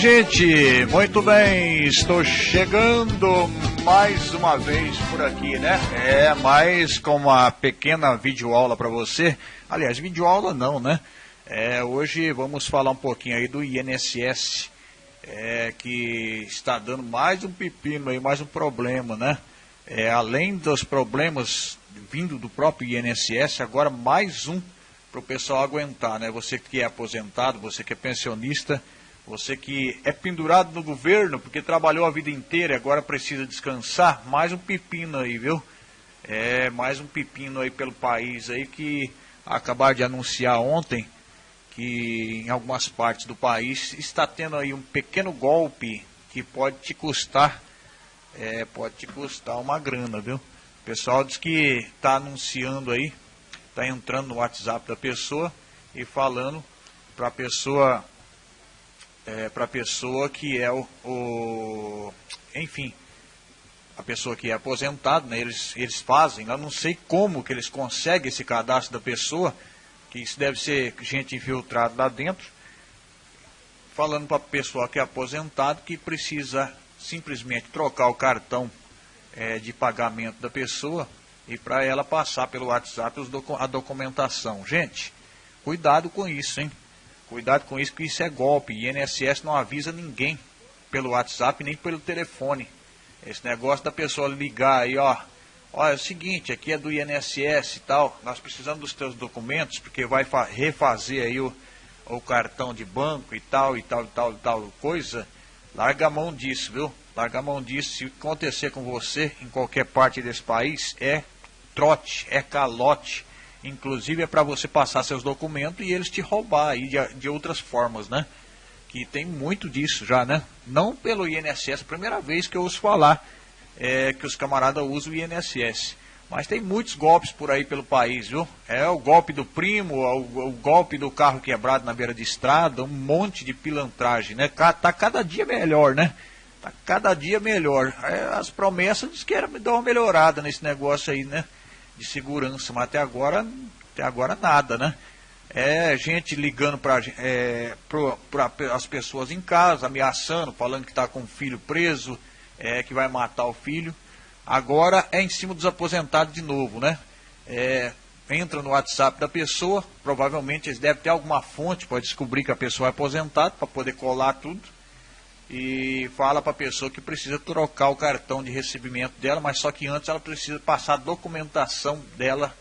gente? Muito bem, estou chegando mais uma vez por aqui, né? É, mais com uma pequena videoaula para você. Aliás, videoaula não, né? É, hoje vamos falar um pouquinho aí do INSS, é, que está dando mais um pepino aí, mais um problema, né? É, além dos problemas vindo do próprio INSS, agora mais um para o pessoal aguentar, né? Você que é aposentado, você que é pensionista, você que é pendurado no governo porque trabalhou a vida inteira e agora precisa descansar, mais um pepino aí, viu? É, mais um pepino aí pelo país aí que acabaram de anunciar ontem que em algumas partes do país está tendo aí um pequeno golpe que pode te custar, é, pode te custar uma grana, viu? O pessoal diz que está anunciando aí, está entrando no WhatsApp da pessoa e falando para a pessoa é, para a pessoa que é o, o, enfim, a pessoa que é aposentado, né, eles, eles fazem, eu não sei como que eles conseguem esse cadastro da pessoa, que isso deve ser gente infiltrada lá dentro, falando para a pessoa que é aposentado que precisa simplesmente trocar o cartão é, de pagamento da pessoa e para ela passar pelo WhatsApp a documentação. Gente, cuidado com isso, hein? Cuidado com isso, que isso é golpe. INSS não avisa ninguém pelo WhatsApp nem pelo telefone. Esse negócio da pessoa ligar aí, ó. Olha, é o seguinte, aqui é do INSS e tal, nós precisamos dos teus documentos, porque vai refazer aí o, o cartão de banco e tal, e tal, e tal, e tal coisa. Larga a mão disso, viu? Larga a mão disso. Se acontecer com você em qualquer parte desse país, é trote, é calote. Inclusive é para você passar seus documentos e eles te roubar aí de, de outras formas, né? Que tem muito disso já, né? Não pelo INSS, primeira vez que eu ouço falar é, que os camaradas usam o INSS. Mas tem muitos golpes por aí pelo país, viu? É o golpe do primo, o, o golpe do carro quebrado na beira de estrada, um monte de pilantragem, né? Tá cada dia melhor, né? Tá cada dia melhor. É, as promessas diz que era dar uma melhorada nesse negócio aí, né? De segurança, mas até agora, até agora nada, né? É gente ligando para é, as pessoas em casa, ameaçando, falando que está com o filho preso, é, que vai matar o filho. Agora é em cima dos aposentados de novo, né? É, entra no WhatsApp da pessoa, provavelmente eles devem ter alguma fonte para descobrir que a pessoa é aposentada, para poder colar tudo e fala para a pessoa que precisa trocar o cartão de recebimento dela, mas só que antes ela precisa passar a documentação dela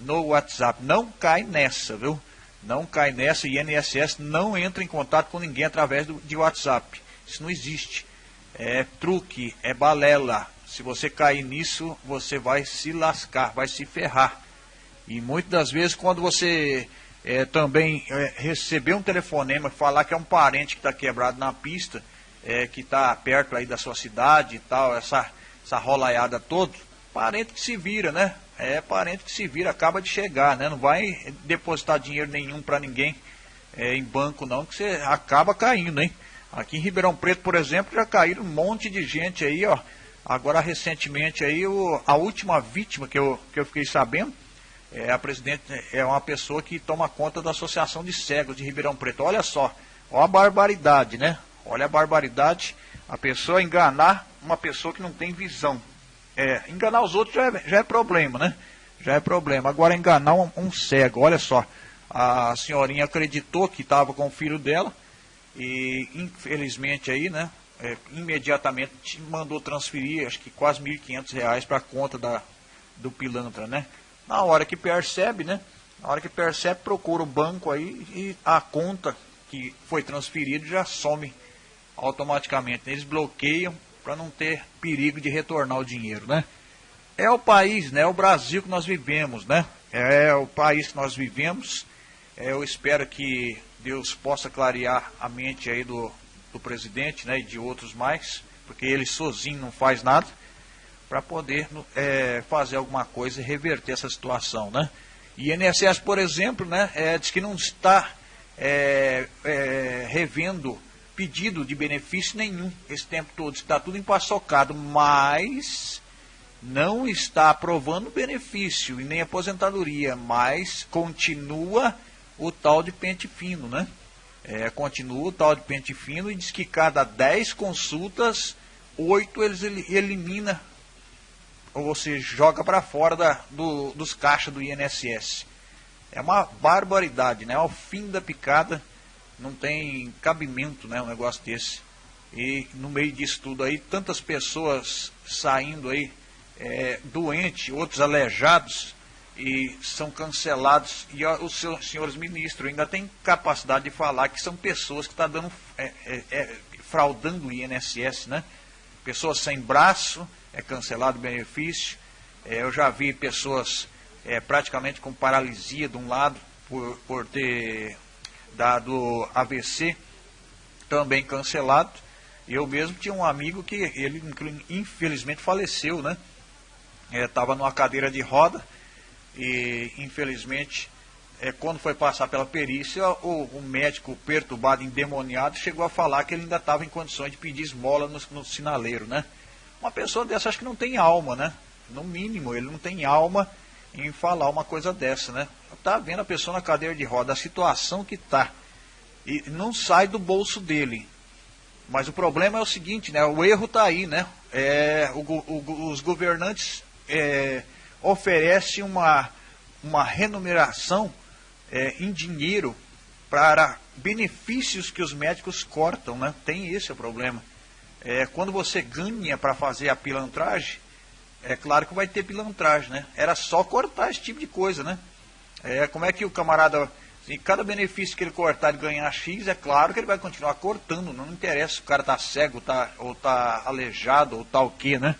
no WhatsApp. Não cai nessa, viu? Não cai nessa. O INSS não entra em contato com ninguém através do, de WhatsApp. Isso não existe. É truque, é balela. Se você cair nisso, você vai se lascar, vai se ferrar. E muitas das vezes, quando você é, também é, receber um telefonema, falar que é um parente que está quebrado na pista, é, que está perto aí da sua cidade e tal, essa, essa rolaiada toda, parente que se vira, né? É parente que se vira, acaba de chegar, né? Não vai depositar dinheiro nenhum para ninguém é, em banco não, que você acaba caindo, hein? Aqui em Ribeirão Preto, por exemplo, já caíram um monte de gente aí, ó. Agora recentemente aí, o, a última vítima que eu, que eu fiquei sabendo, é a presidente, é uma pessoa que toma conta da Associação de Cegos de Ribeirão Preto. Olha só, ó a barbaridade, né? Olha a barbaridade, a pessoa enganar uma pessoa que não tem visão. É, enganar os outros já é, já é problema, né? Já é problema. Agora enganar um, um cego, olha só. A senhorinha acreditou que estava com o filho dela e infelizmente aí, né? É, imediatamente mandou transferir, acho que quase R$ 1.500 para a conta da, do pilantra, né? Na hora que percebe, né? Na hora que percebe, procura o banco aí e a conta que foi transferida já some automaticamente. Eles bloqueiam para não ter perigo de retornar o dinheiro, né? É o país, né? É o Brasil que nós vivemos, né? É o país que nós vivemos. É, eu espero que Deus possa clarear a mente aí do, do presidente, né? E de outros mais, porque ele sozinho não faz nada para poder é, fazer alguma coisa e reverter essa situação, né? E INSS, por exemplo, né? É, diz que não está é, é, revendo pedido de benefício nenhum esse tempo todo. Está tudo empaçocado, mas não está aprovando benefício e nem aposentadoria, mas continua o tal de pente fino, né? É, continua o tal de pente fino e diz que cada 10 consultas, 8 eles elimina, ou seja, joga para fora da, do, dos caixas do INSS. É uma barbaridade, né? Ao fim da picada, não tem cabimento, né? Um negócio desse. E no meio disso tudo aí, tantas pessoas saindo aí é, doentes, outros aleijados, e são cancelados. E os seus, senhores ministros ainda têm capacidade de falar que são pessoas que estão tá dando, é, é, é, fraudando o INSS, né? Pessoas sem braço, é cancelado o benefício. É, eu já vi pessoas é, praticamente com paralisia de um lado por, por ter dado AVC, também cancelado. Eu mesmo tinha um amigo que ele infelizmente faleceu, né? Estava numa cadeira de roda e infelizmente é, quando foi passar pela perícia, o, o, médico perturbado, endemoniado, chegou a falar que ele ainda estava em condições de pedir esmola no, no, sinaleiro, né? Uma pessoa dessa acho que não tem alma, né? No mínimo, ele não tem alma em falar uma coisa dessa, né? Tá vendo a pessoa na cadeira de roda, a situação que tá, e não sai do bolso dele. Mas o problema é o seguinte, né? O erro tá aí, né? É, o, o, os governantes é, oferece uma, uma remuneração é, em dinheiro para benefícios que os médicos cortam, né? Tem esse o problema. É, quando você ganha para fazer a pilantragem, é claro que vai ter pilantragem, né? Era só cortar esse tipo de coisa, né? É, como é que o camarada, em cada benefício que ele cortar e ganhar X, é claro que ele vai continuar cortando, não interessa se o cara tá cego tá, ou tá aleijado ou tal tá o que, né?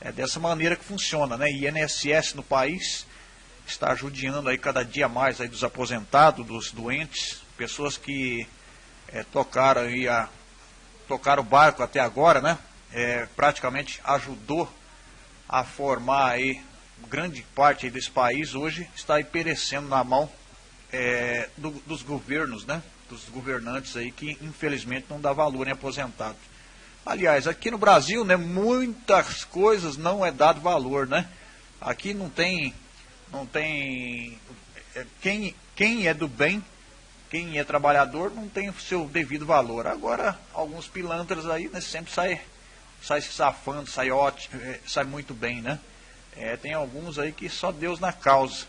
É dessa maneira que funciona, né? INSS no país está judiando aí cada dia mais aí dos aposentados, dos doentes, pessoas que é, tocaram aí a tocar o barco até agora, né? É, praticamente ajudou a formar aí grande parte desse país hoje está aí perecendo na mão é, do, dos governos, né? Dos governantes aí que infelizmente não dá valor em aposentado. Aliás, aqui no Brasil, né, muitas coisas não é dado valor, né? Aqui não tem, não tem é, quem, quem é do bem, quem é trabalhador não tem o seu devido valor. Agora, alguns pilantras aí né, sempre sai, sai se safando, sai ótimo, é, sai muito bem, né? É, tem alguns aí que só Deus na causa.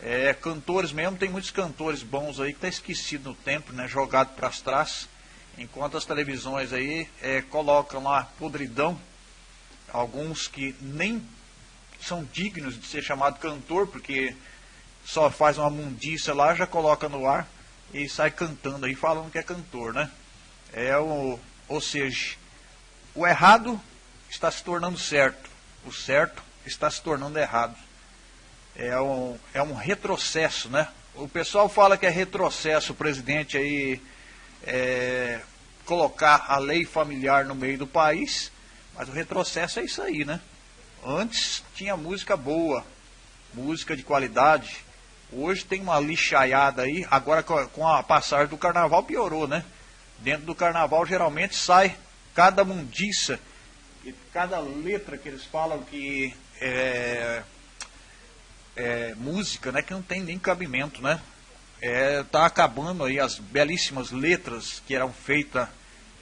É, cantores mesmo, tem muitos cantores bons aí que tá esquecido no tempo, né? Jogado para traças enquanto as televisões aí é, colocam lá podridão, alguns que nem são dignos de ser chamado cantor, porque só faz uma mundiça lá, já coloca no ar e sai cantando aí, falando que é cantor, né? É o, ou seja, o errado está se tornando certo, o certo está se tornando errado. É um, é um retrocesso, né? O pessoal fala que é retrocesso, o presidente aí é, colocar a lei familiar no meio do país, mas o retrocesso é isso aí, né? Antes tinha música boa, música de qualidade. Hoje tem uma lixaiada aí, agora com a passagem do carnaval piorou, né? Dentro do carnaval geralmente sai cada mundiça, cada letra que eles falam que é, é música, né? Que não tem nem cabimento, né? é, tá acabando aí as belíssimas letras que eram feitas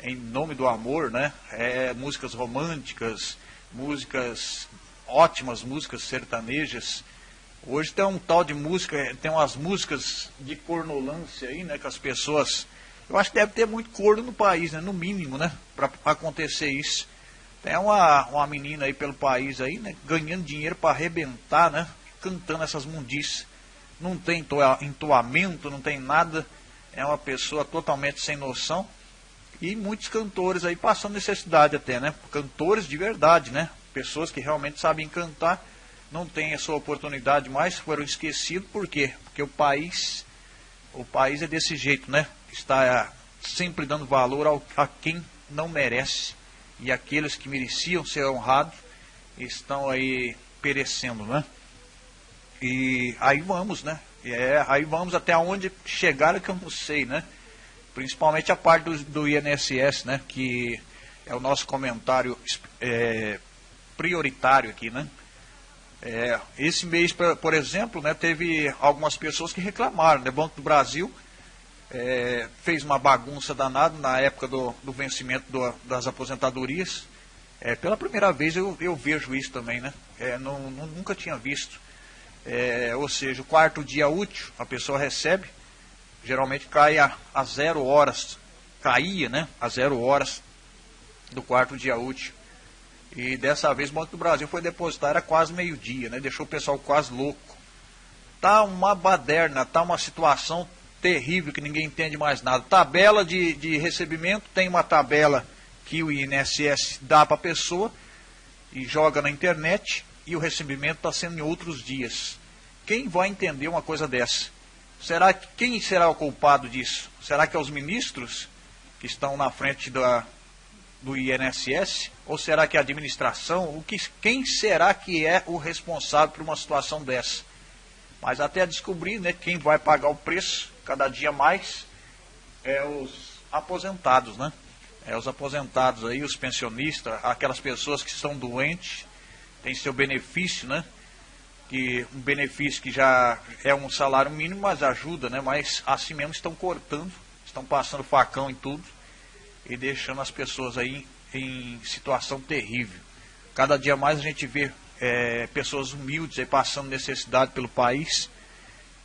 em nome do amor, né? É, músicas românticas, músicas ótimas, músicas sertanejas. Hoje tem um tal de música, tem umas músicas de cornolância aí, né? Que as pessoas. Eu acho que deve ter muito corno no país, né? No mínimo, né? Para acontecer isso. Tem uma, uma menina aí pelo país aí, né? Ganhando dinheiro para arrebentar, né? Cantando essas mundices não tem entoamento, não tem nada, é uma pessoa totalmente sem noção. E muitos cantores aí passando necessidade até, né? Cantores de verdade, né? Pessoas que realmente sabem cantar, não têm essa oportunidade mais, foram esquecidos, por quê? Porque o país, o país é desse jeito, né? Está sempre dando valor ao, a quem não merece. E aqueles que mereciam ser honrados estão aí perecendo, né? E aí vamos, né? É, aí vamos até onde chegar que eu não sei, né? Principalmente a parte do, do INSS, né? Que é o nosso comentário é, prioritário aqui, né? É, esse mês, por exemplo, né, teve algumas pessoas que reclamaram, né? Banco do Brasil é, fez uma bagunça danada na época do, do vencimento do, das aposentadorias. É, pela primeira vez eu, eu vejo isso também, né? É, não, nunca tinha visto. É, ou seja, o quarto dia útil a pessoa recebe, geralmente cai a, a zero horas, caía, né? A zero horas do quarto dia útil. E dessa vez o Banco do Brasil foi depositar, era quase meio-dia, né? Deixou o pessoal quase louco. Tá uma baderna, tá uma situação terrível que ninguém entende mais nada. Tabela de, de recebimento, tem uma tabela que o INSS dá para a pessoa e joga na internet e o recebimento está sendo em outros dias. Quem vai entender uma coisa dessa? Será que quem será o culpado disso? Será que é os ministros que estão na frente da, do INSS? Ou será que é a administração? O que, quem será que é o responsável por uma situação dessa? Mas até descobrir né, quem vai pagar o preço, cada dia mais, é os aposentados, né? É os aposentados aí, os pensionistas, aquelas pessoas que estão doentes, tem seu benefício, né? Que um benefício que já é um salário mínimo, mas ajuda, né? Mas assim mesmo estão cortando, estão passando facão em tudo e deixando as pessoas aí em situação terrível. Cada dia mais a gente vê é, pessoas humildes aí passando necessidade pelo país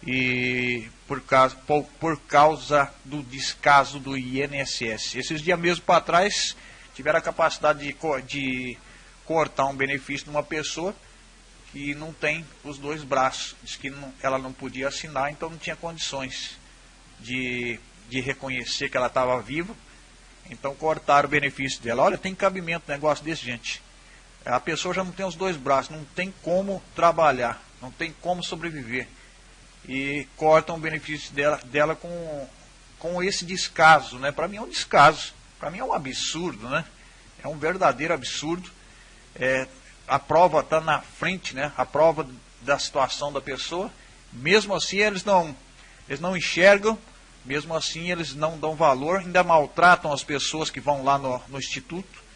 e por causa, por, por causa do descaso do INSS. Esses dias mesmo para trás tiveram a capacidade de, de cortar um benefício de uma pessoa que não tem os dois braços. Diz que não, ela não podia assinar, então não tinha condições de, de reconhecer que ela estava viva. Então cortaram o benefício dela. Olha, tem cabimento um negócio desse, gente. A pessoa já não tem os dois braços, não tem como trabalhar, não tem como sobreviver. E cortam o benefício dela, dela com, com esse descaso. Né? Para mim é um descaso, para mim é um absurdo, né? é um verdadeiro absurdo. É, a prova está na frente, né? a prova da situação da pessoa. Mesmo assim eles não, eles não enxergam, mesmo assim eles não dão valor, ainda maltratam as pessoas que vão lá no, no instituto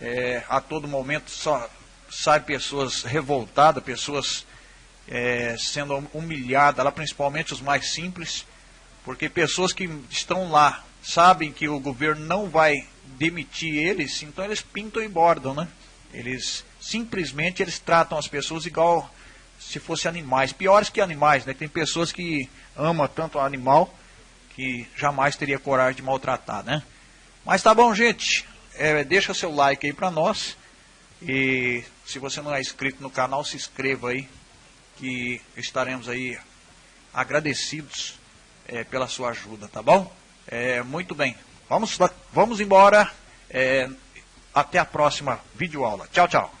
é, a todo momento só sai pessoas revoltadas, pessoas é, sendo humilhadas, lá principalmente os mais simples, porque pessoas que estão lá sabem que o governo não vai demitir eles, então eles pintam e bordam, né? Eles simplesmente eles tratam as pessoas igual se fossem animais, piores que animais, né? Tem pessoas que amam tanto o animal que jamais teria coragem de maltratar, né? Mas tá bom, gente é, deixa seu like aí para nós. E se você não é inscrito no canal, se inscreva aí, que estaremos aí agradecidos é, pela sua ajuda, tá bom? É, muito bem, vamos, vamos embora. É, até a próxima videoaula. Tchau, tchau.